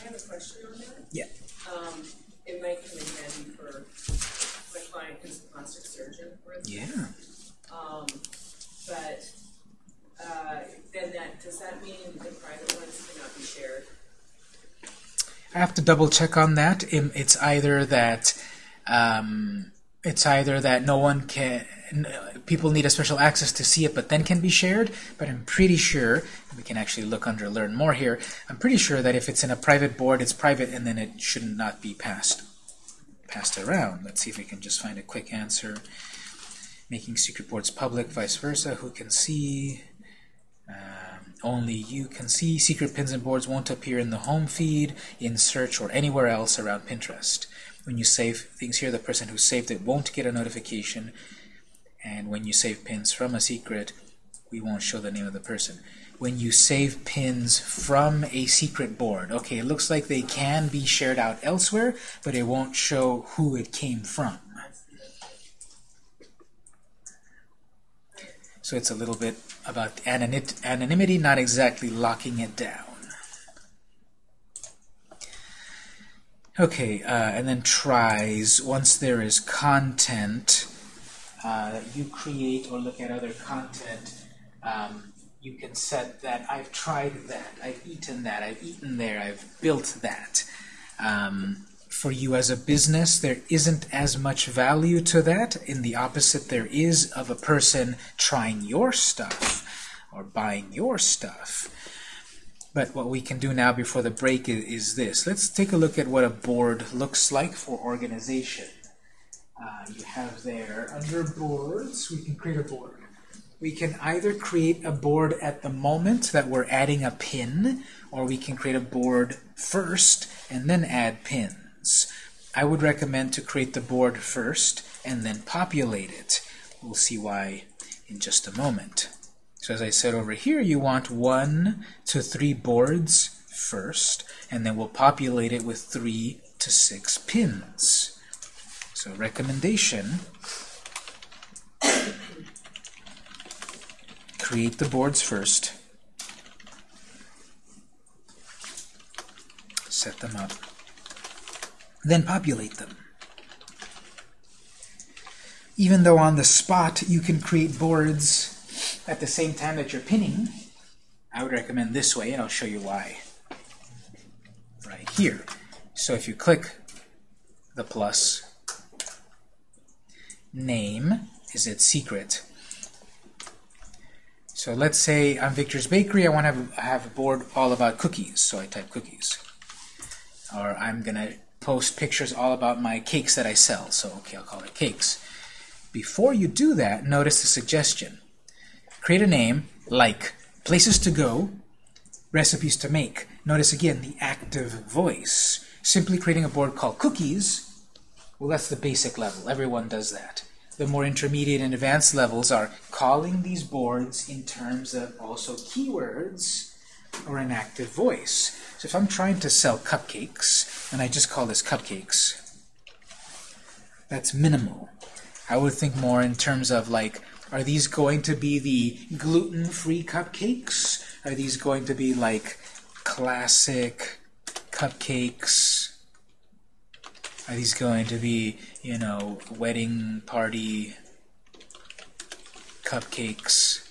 I have a question on that. Yeah. Um, it might come in handy for my client who's a plastic surgeon, for instance. Yeah. Um, but, uh, then that, does that mean the private ones cannot be shared? I have to double check on that. It's either that um, it's either that no one can, people need a special access to see it, but then can be shared. But I'm pretty sure we can actually look under learn more here. I'm pretty sure that if it's in a private board, it's private, and then it should not be passed passed around. Let's see if we can just find a quick answer. Making secret boards public, vice versa. Who can see? Um, only you can see. Secret pins and boards won't appear in the home feed, in search, or anywhere else around Pinterest. When you save things here, the person who saved it won't get a notification. And when you save pins from a secret, we won't show the name of the person. When you save pins from a secret board, okay, it looks like they can be shared out elsewhere, but it won't show who it came from. So it's a little bit about anonymity, not exactly locking it down. Okay, uh, and then tries. Once there is content uh, you create or look at other content, um, you can set that I've tried that, I've eaten that, I've eaten there, I've built that. Um, for you as a business, there isn't as much value to that. In the opposite, there is of a person trying your stuff or buying your stuff. But what we can do now before the break is, is this. Let's take a look at what a board looks like for organization. Uh, you have there, under boards, we can create a board. We can either create a board at the moment that we're adding a pin, or we can create a board first and then add pins. I would recommend to create the board first and then populate it. We'll see why in just a moment. So as I said over here, you want one to three boards first, and then we'll populate it with three to six pins. So recommendation, create the boards first, set them up then populate them. Even though on the spot you can create boards at the same time that you're pinning, I would recommend this way, and I'll show you why. Right here. So if you click the plus, name is its secret. So let's say I'm Victor's Bakery. I want to have, have a board all about cookies, so I type cookies. Or I'm going to post pictures all about my cakes that I sell. So, okay, I'll call it cakes. Before you do that, notice the suggestion. Create a name like places to go, recipes to make. Notice again the active voice. Simply creating a board called cookies, well, that's the basic level. Everyone does that. The more intermediate and advanced levels are calling these boards in terms of also keywords or an active voice. So if I'm trying to sell cupcakes, and I just call this cupcakes, that's minimal. I would think more in terms of like, are these going to be the gluten-free cupcakes? Are these going to be like classic cupcakes? These going to be, you know, wedding party cupcakes.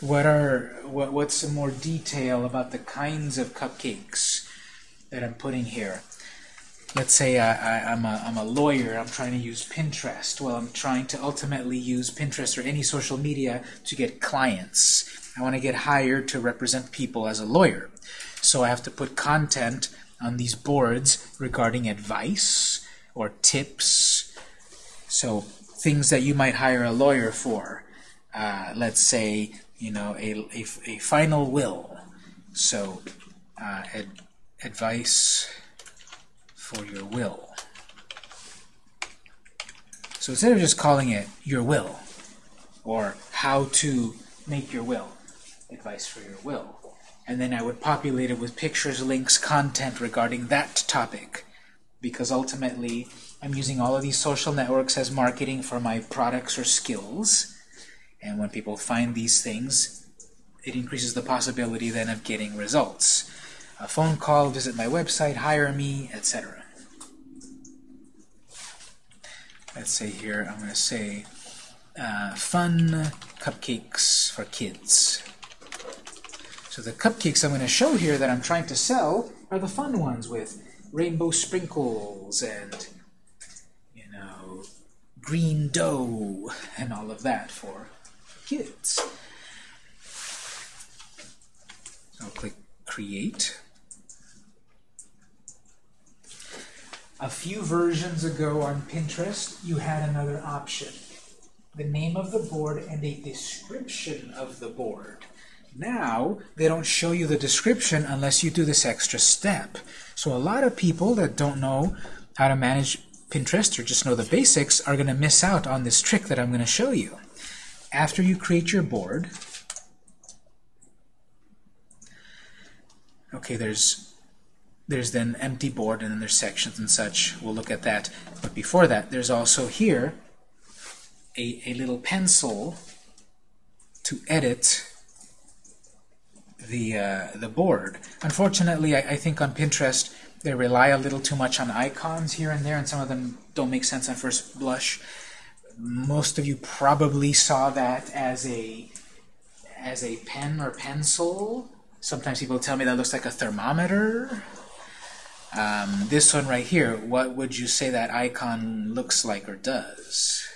What are what, what's some more detail about the kinds of cupcakes that I'm putting here? Let's say I, I, I'm, a, I'm a lawyer, I'm trying to use Pinterest. Well, I'm trying to ultimately use Pinterest or any social media to get clients. I want to get hired to represent people as a lawyer. So I have to put content on these boards regarding advice or tips. So things that you might hire a lawyer for. Uh, let's say, you know, a, a, a final will. So uh, ad, advice for your will. So instead of just calling it your will, or how to make your will, advice for your will, and then I would populate it with pictures, links, content regarding that topic, because ultimately I'm using all of these social networks as marketing for my products or skills, and when people find these things, it increases the possibility then of getting results. A phone call, visit my website, hire me, etc. let's say here, I'm going to say uh, fun cupcakes for kids. So the cupcakes I'm going to show here that I'm trying to sell are the fun ones with rainbow sprinkles and, you know, green dough and all of that for kids. So I'll click Create. A few versions ago on Pinterest, you had another option. The name of the board and a description of the board. Now, they don't show you the description unless you do this extra step. So a lot of people that don't know how to manage Pinterest or just know the basics are going to miss out on this trick that I'm going to show you. After you create your board, okay, there's there's then empty board and then there's sections and such. We'll look at that. But before that, there's also here a, a little pencil to edit the, uh, the board. Unfortunately, I, I think on Pinterest, they rely a little too much on icons here and there, and some of them don't make sense on first blush. Most of you probably saw that as a as a pen or pencil. Sometimes people tell me that looks like a thermometer. Um, this one right here, what would you say that icon looks like or does?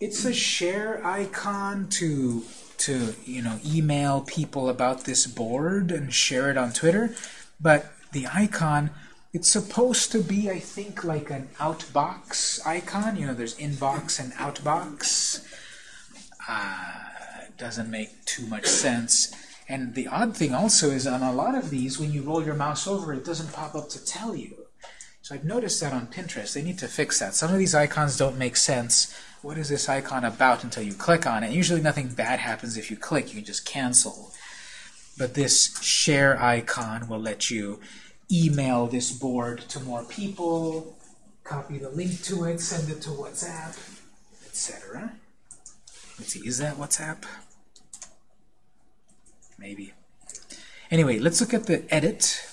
It's a share icon to to you know email people about this board and share it on Twitter, but the icon it's supposed to be I think like an outbox icon. You know, there's inbox and outbox. Uh, doesn't make too much sense. And the odd thing also is on a lot of these, when you roll your mouse over, it doesn't pop up to tell you. So I've noticed that on Pinterest. They need to fix that. Some of these icons don't make sense. What is this icon about until you click on it? Usually nothing bad happens if you click. You can just cancel. But this share icon will let you email this board to more people, copy the link to it, send it to WhatsApp, etc. Let's see, is that WhatsApp? maybe. Anyway, let's look at the edit.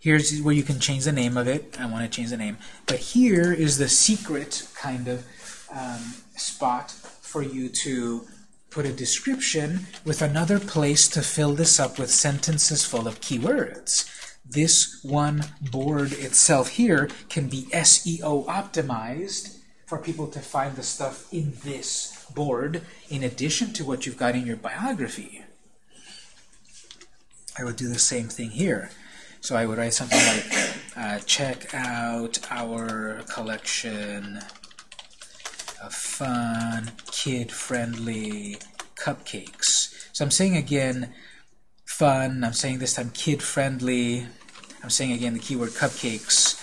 Here's where you can change the name of it. I want to change the name. But here is the secret kind of um, spot for you to put a description with another place to fill this up with sentences full of keywords. This one board itself here can be SEO optimized for people to find the stuff in this board in addition to what you've got in your biography. I would do the same thing here. So I would write something like, uh, check out our collection of fun, kid-friendly cupcakes. So I'm saying again, fun, I'm saying this time kid-friendly, I'm saying again the keyword cupcakes.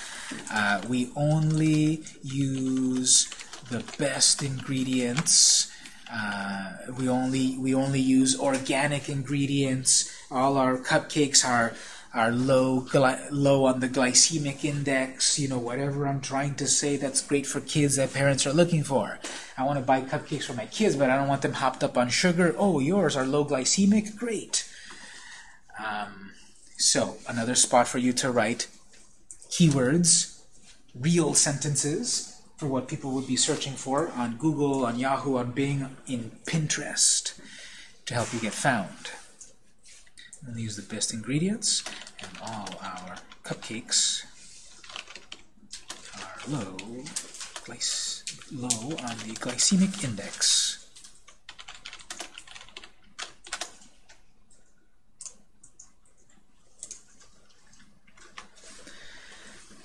Uh, we only use the best ingredients. Uh, we only we only use organic ingredients. All our cupcakes are are low low on the glycemic index. You know whatever I'm trying to say that's great for kids that parents are looking for. I want to buy cupcakes for my kids, but I don't want them hopped up on sugar. Oh, yours are low glycemic. Great. Um, so another spot for you to write keywords, real sentences for what people would be searching for on Google, on Yahoo, on Bing, in Pinterest to help you get found. We'll use the best ingredients, and all our cupcakes are low, glyc low on the glycemic index.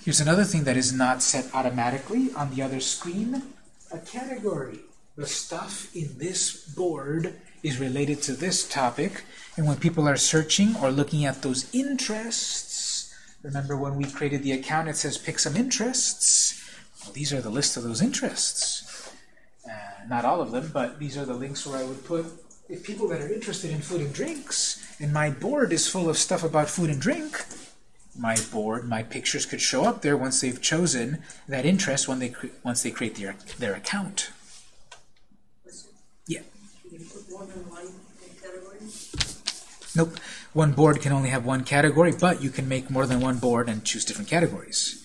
Here's another thing that is not set automatically on the other screen, a category. The stuff in this board is related to this topic, and when people are searching or looking at those interests, remember when we created the account it says pick some interests? Well, these are the list of those interests. Uh, not all of them, but these are the links where I would put if people that are interested in food and drinks, and my board is full of stuff about food and drink, my board, my pictures could show up there once they've chosen that interest when they once they create their their account. Yeah. Can you put more than one category? Nope. One board can only have one category, but you can make more than one board and choose different categories.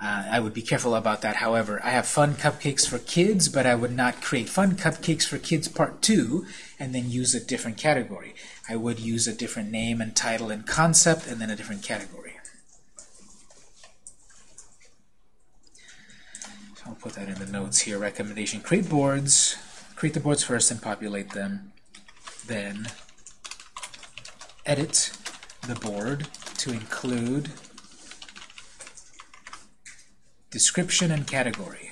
Uh, I would be careful about that. However, I have fun cupcakes for kids, but I would not create fun cupcakes for kids part two and then use a different category. I would use a different name and title and concept and then a different category. So I'll put that in the notes here. Recommendation, create boards. Create the boards first and populate them. Then edit the board to include description and category.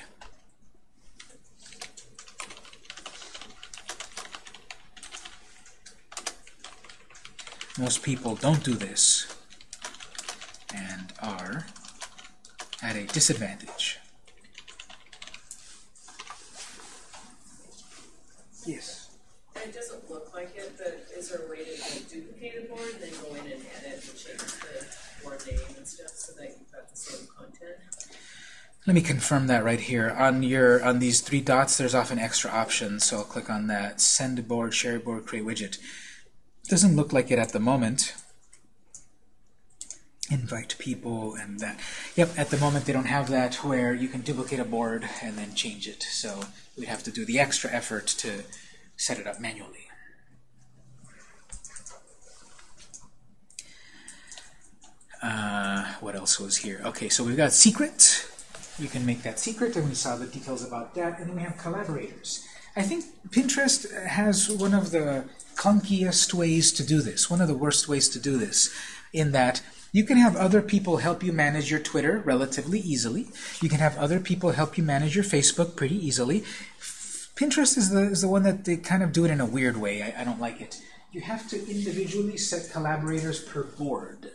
Most people don't do this and are at a disadvantage. Yes. It doesn't look like it, but is there a way to like, duplicate a board and then go in and edit and change the board name and stuff so that you've got the same content? Let me confirm that right here. On your on these three dots, there's often extra options, so I'll click on that. Send board, share board, create widget. Doesn't look like it at the moment. Invite people and that. Yep, at the moment they don't have that where you can duplicate a board and then change it. So we'd have to do the extra effort to set it up manually. Uh, what else was here? Okay, so we've got secret. You can make that secret, and we saw the details about that. And then we have collaborators. I think Pinterest has one of the clunkiest ways to do this, one of the worst ways to do this, in that you can have other people help you manage your Twitter relatively easily. You can have other people help you manage your Facebook pretty easily. Pinterest is the, is the one that they kind of do it in a weird way. I, I don't like it. You have to individually set collaborators per board.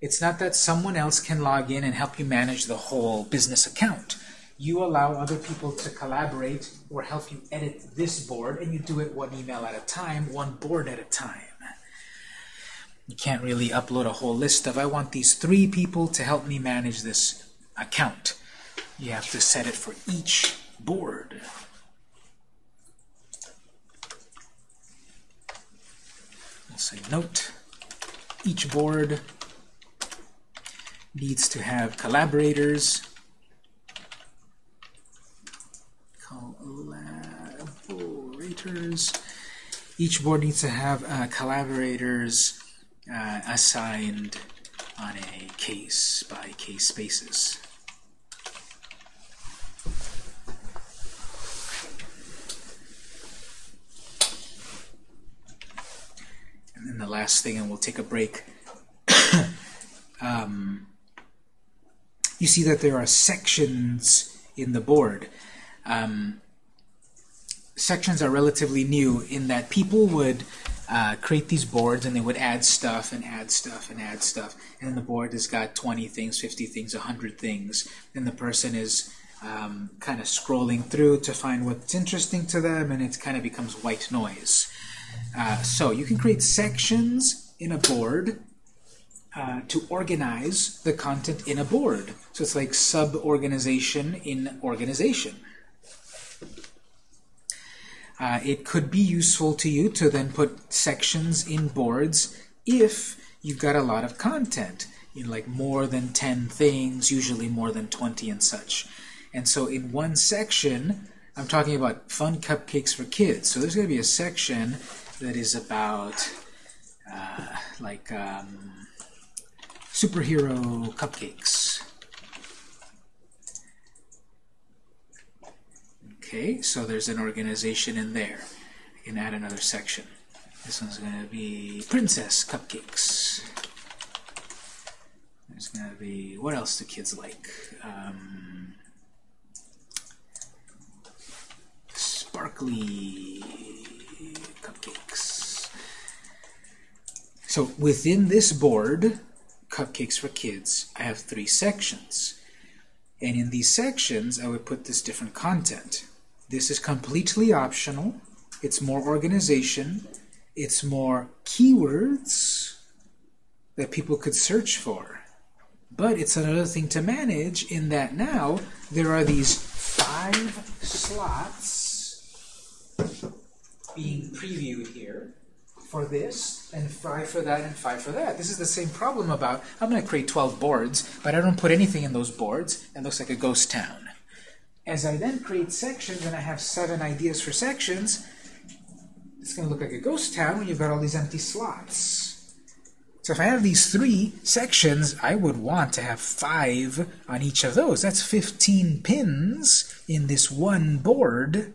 It's not that someone else can log in and help you manage the whole business account. You allow other people to collaborate or help you edit this board, and you do it one email at a time, one board at a time. You can't really upload a whole list of, I want these three people to help me manage this account. You have to set it for each board. We'll say note, each board needs to have collaborators. Collaborators. Each board needs to have uh, collaborators uh, assigned on a case by case basis. And then the last thing, and we'll take a break. [COUGHS] um, you see that there are sections in the board. Um, sections are relatively new in that people would uh, create these boards and they would add stuff and add stuff and add stuff. And the board has got 20 things, 50 things, 100 things. And the person is um, kind of scrolling through to find what's interesting to them and it kind of becomes white noise. Uh, so you can create sections in a board uh, to organize the content in a board. So it's like sub-organization in organization. Uh, it could be useful to you to then put sections in boards if you've got a lot of content, know, like more than 10 things, usually more than 20 and such. And so in one section, I'm talking about fun cupcakes for kids. So there's going to be a section that is about uh, like um, superhero cupcakes. Okay, so there's an organization in there. I can add another section. This one's going to be princess cupcakes. There's going to be, what else do kids like? Um, sparkly cupcakes. So within this board, Cupcakes for Kids, I have three sections. And in these sections, I would put this different content. This is completely optional. It's more organization. It's more keywords that people could search for. But it's another thing to manage in that now there are these five slots being previewed here for this, and five for that, and five for that. This is the same problem about, I'm going to create 12 boards, but I don't put anything in those boards, it looks like a ghost town. As I then create sections, and I have seven ideas for sections, it's going to look like a ghost town when you've got all these empty slots. So if I have these three sections, I would want to have five on each of those. That's 15 pins in this one board,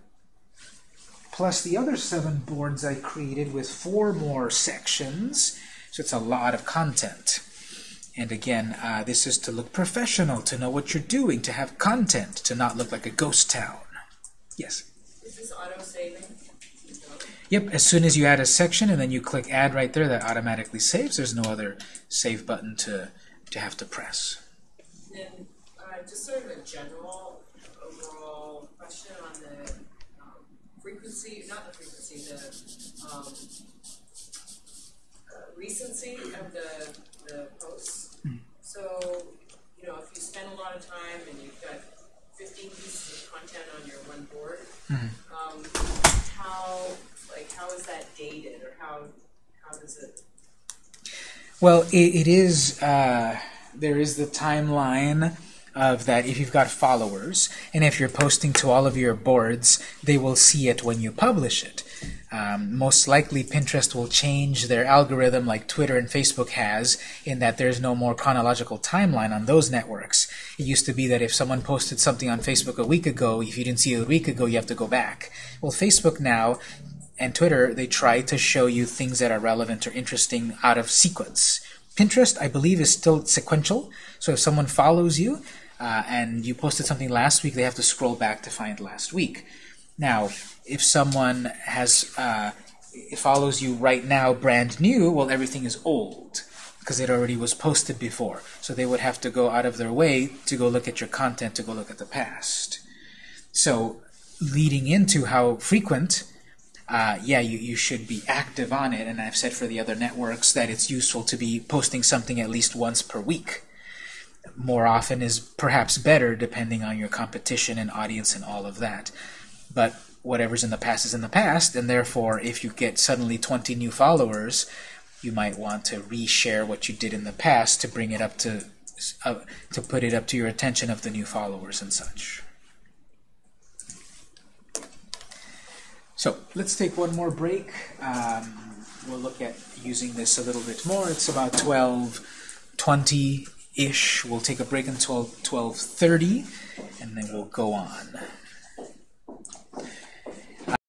plus the other seven boards I created with four more sections. So it's a lot of content. And again, uh, this is to look professional, to know what you're doing, to have content, to not look like a ghost town. Yes? Is this auto-saving? Yep, as soon as you add a section and then you click add right there, that automatically saves. There's no other save button to, to have to press. Then, uh, just sort of a general overall question on the, um, frequency, not the frequency, the, um, uh, recency of the, the posts. So, you know, if you spend a lot of time and you've got fifteen pieces of content on your one board, um, how, like, how is that dated, or how, how does it? Well, it, it is, uh, there is the timeline of that if you've got followers, and if you're posting to all of your boards, they will see it when you publish it. Um, most likely, Pinterest will change their algorithm like Twitter and Facebook has, in that there's no more chronological timeline on those networks. It used to be that if someone posted something on Facebook a week ago, if you didn't see it a week ago, you have to go back. Well, Facebook now and Twitter, they try to show you things that are relevant or interesting out of sequence. Pinterest, I believe, is still sequential. So if someone follows you uh, and you posted something last week, they have to scroll back to find last week. Now, if someone has uh, follows you right now, brand new, well, everything is old because it already was posted before. So they would have to go out of their way to go look at your content, to go look at the past. So leading into how frequent uh, yeah, you, you should be active on it. And I've said for the other networks that it's useful to be posting something at least once per week. More often is perhaps better depending on your competition and audience and all of that. But whatever's in the past is in the past, and therefore if you get suddenly 20 new followers, you might want to reshare what you did in the past to bring it up to uh, to put it up to your attention of the new followers and such. So let's take one more break. Um, we'll look at using this a little bit more. It's about 12:20 ish. We'll take a break until 12, 12.30, and then we'll go on.